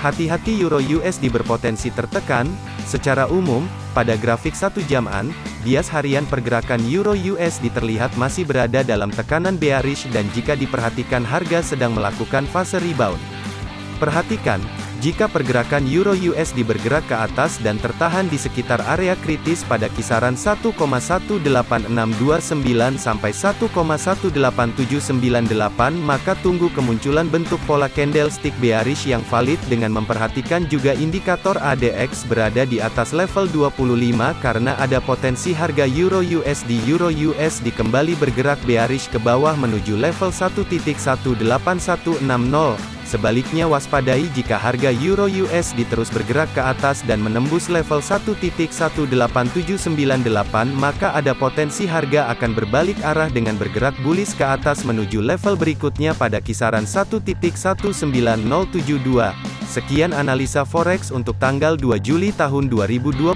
Hati-hati Euro USD berpotensi tertekan, secara umum, pada grafik satu jaman, bias harian pergerakan Euro USD terlihat masih berada dalam tekanan bearish dan jika diperhatikan harga sedang melakukan fase rebound. Perhatikan, jika pergerakan Euro USD bergerak ke atas dan tertahan di sekitar area kritis pada kisaran 1,18629 sampai 1,18798 maka tunggu kemunculan bentuk pola candlestick bearish yang valid dengan memperhatikan juga indikator ADX berada di atas level 25 karena ada potensi harga Euro USD Euro USD kembali bergerak bearish ke bawah menuju level 1.18160 Sebaliknya waspadai jika harga Euro USD terus bergerak ke atas dan menembus level 1.18798 maka ada potensi harga akan berbalik arah dengan bergerak bullish ke atas menuju level berikutnya pada kisaran 1.19072. Sekian analisa forex untuk tanggal 2 Juli tahun 2021.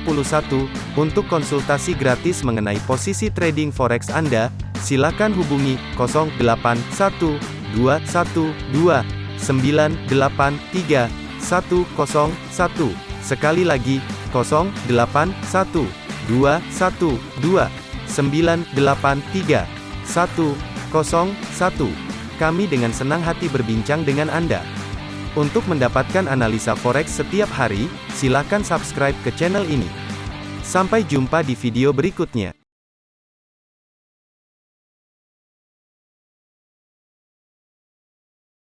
Untuk konsultasi gratis mengenai posisi trading forex Anda, silakan hubungi 081212 983 101. Sekali lagi, 081 212 983 101. Kami dengan senang hati berbincang dengan Anda. Untuk mendapatkan analisa forex setiap hari, silakan subscribe ke channel ini. Sampai jumpa di video berikutnya.